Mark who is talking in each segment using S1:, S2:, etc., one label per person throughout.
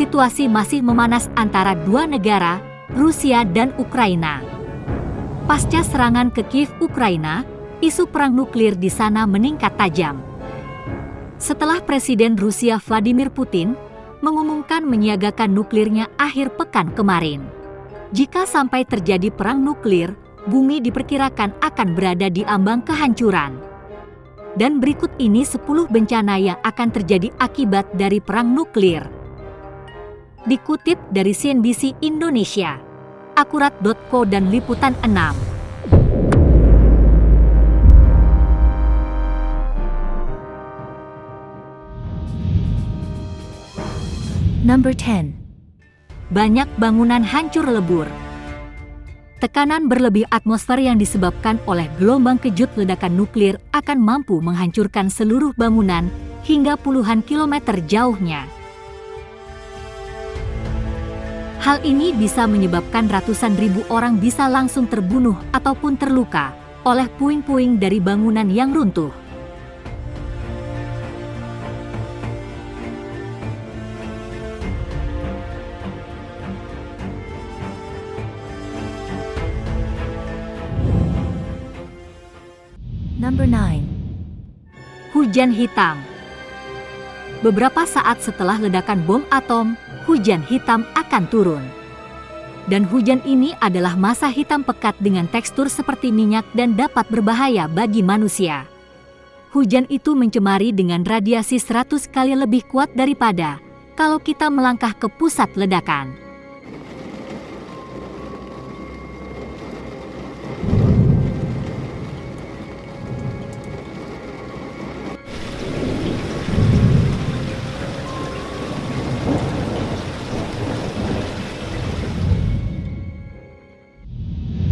S1: situasi masih memanas antara dua negara, Rusia dan Ukraina. Pasca serangan ke Kiev, Ukraina, isu perang nuklir di sana meningkat tajam. Setelah Presiden Rusia Vladimir Putin mengumumkan menyiagakan nuklirnya akhir pekan kemarin. Jika sampai terjadi perang nuklir, bumi diperkirakan akan berada di ambang kehancuran. Dan berikut ini 10 bencana yang akan terjadi akibat dari perang nuklir. Dikutip dari CNBC Indonesia, akurat.co dan Liputan 6. Number 10. Banyak bangunan hancur lebur. Tekanan berlebih atmosfer yang disebabkan oleh gelombang kejut ledakan nuklir akan mampu menghancurkan seluruh bangunan hingga puluhan kilometer jauhnya. Hal ini bisa menyebabkan ratusan ribu orang bisa langsung terbunuh ataupun terluka oleh puing-puing dari bangunan yang runtuh. Number 9. Hujan hitam. Beberapa saat setelah ledakan bom atom, hujan hitam akan turun. Dan hujan ini adalah masa hitam pekat dengan tekstur seperti minyak dan dapat berbahaya bagi manusia. Hujan itu mencemari dengan radiasi 100 kali lebih kuat daripada kalau kita melangkah ke pusat ledakan.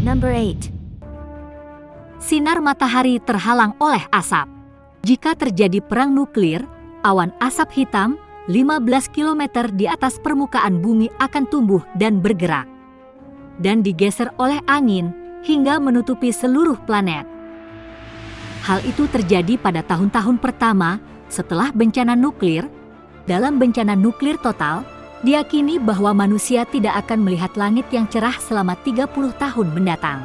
S1: Number 8. Sinar matahari terhalang oleh asap. Jika terjadi perang nuklir, awan asap hitam 15 km di atas permukaan bumi akan tumbuh dan bergerak. Dan digeser oleh angin hingga menutupi seluruh planet. Hal itu terjadi pada tahun-tahun pertama setelah bencana nuklir. Dalam bencana nuklir total, Diakini bahwa manusia tidak akan melihat langit yang cerah selama 30 tahun mendatang.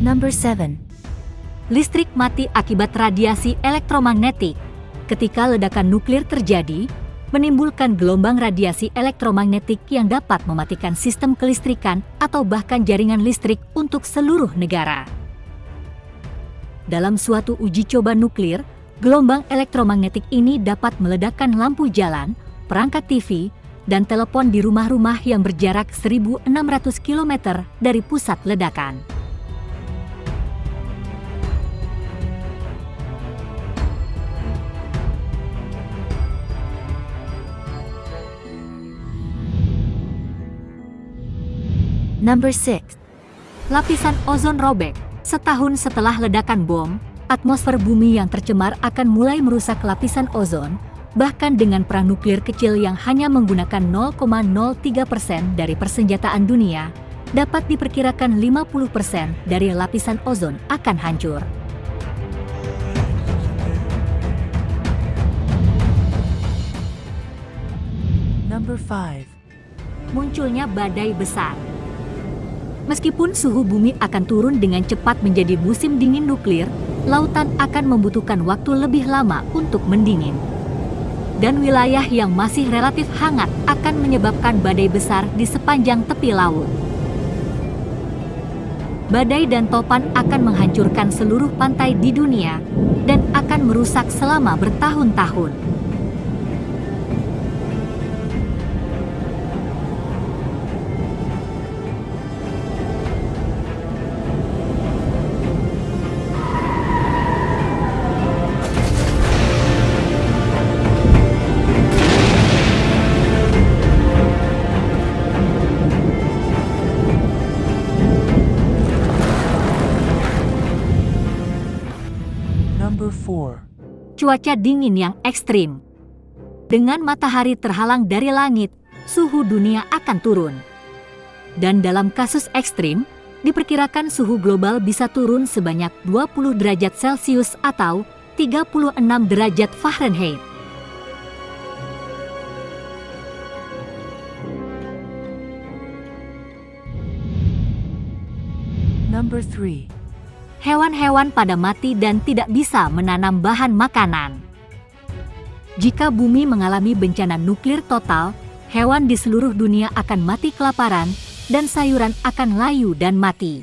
S1: Number 7. Listrik mati akibat radiasi elektromagnetik. Ketika ledakan nuklir terjadi, menimbulkan gelombang radiasi elektromagnetik yang dapat mematikan sistem kelistrikan atau bahkan jaringan listrik untuk seluruh negara. Dalam suatu uji coba nuklir, gelombang elektromagnetik ini dapat meledakkan lampu jalan, perangkat TV, dan telepon di rumah-rumah yang berjarak 1.600 km dari pusat ledakan. Number 6. Lapisan ozon robek. Setahun setelah ledakan bom, atmosfer bumi yang tercemar akan mulai merusak lapisan ozon, bahkan dengan perang nuklir kecil yang hanya menggunakan 0,03 persen dari persenjataan dunia, dapat diperkirakan 50 persen dari lapisan ozon akan hancur. Number 5. Munculnya badai besar. Meskipun suhu bumi akan turun dengan cepat menjadi musim dingin nuklir, lautan akan membutuhkan waktu lebih lama untuk mendingin. Dan wilayah yang masih relatif hangat akan menyebabkan badai besar di sepanjang tepi laut. Badai dan topan akan menghancurkan seluruh pantai di dunia dan akan merusak selama bertahun-tahun. Cuaca dingin yang ekstrim. Dengan matahari terhalang dari langit, suhu dunia akan turun. Dan dalam kasus ekstrim, diperkirakan suhu global bisa turun sebanyak 20 derajat Celcius atau 36 derajat Fahrenheit.
S2: Number 3.
S1: Hewan-hewan pada mati dan tidak bisa menanam bahan makanan. Jika bumi mengalami bencana nuklir total, hewan di seluruh dunia akan mati kelaparan dan sayuran akan layu dan mati.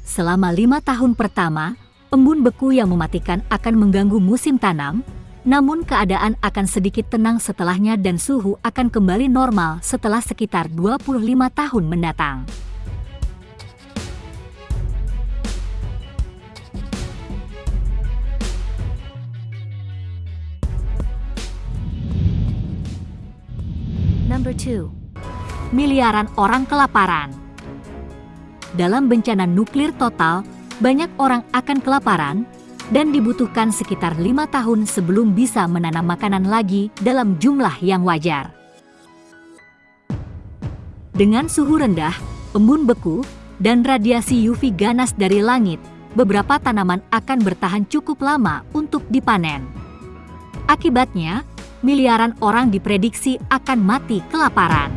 S1: Selama lima tahun pertama, embun beku yang mematikan akan mengganggu musim tanam, namun keadaan akan sedikit tenang setelahnya dan suhu akan kembali normal setelah sekitar 25 tahun mendatang. Miliaran orang kelaparan. Dalam bencana nuklir total, banyak orang akan kelaparan dan dibutuhkan sekitar lima tahun sebelum bisa menanam makanan lagi dalam jumlah yang wajar. Dengan suhu rendah, embun beku, dan radiasi UV ganas dari langit, beberapa tanaman akan bertahan cukup lama untuk dipanen. Akibatnya, miliaran orang diprediksi akan mati kelaparan.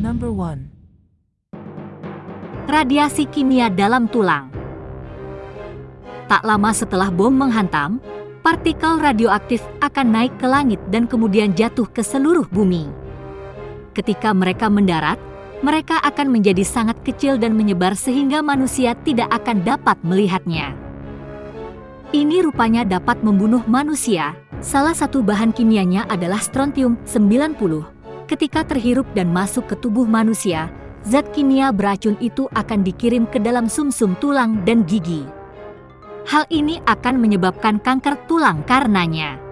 S2: Number 1.
S1: Radiasi kimia dalam tulang. Tak lama setelah bom menghantam, partikel radioaktif akan naik ke langit dan kemudian jatuh ke seluruh bumi. Ketika mereka mendarat, mereka akan menjadi sangat kecil dan menyebar sehingga manusia tidak akan dapat melihatnya. Ini rupanya dapat membunuh manusia. Salah satu bahan kimianya adalah strontium 90. Ketika terhirup dan masuk ke tubuh manusia, zat kimia beracun itu akan dikirim ke dalam sumsum -sum tulang dan gigi. Hal ini akan menyebabkan kanker tulang karenanya.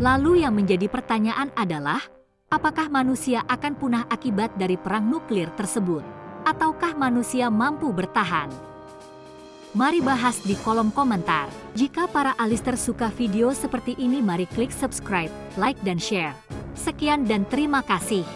S1: Lalu yang menjadi pertanyaan adalah, apakah manusia akan punah akibat dari perang nuklir tersebut? Ataukah manusia mampu bertahan? Mari bahas di kolom komentar. Jika para alister suka video seperti ini mari klik subscribe, like dan share. Sekian dan terima kasih.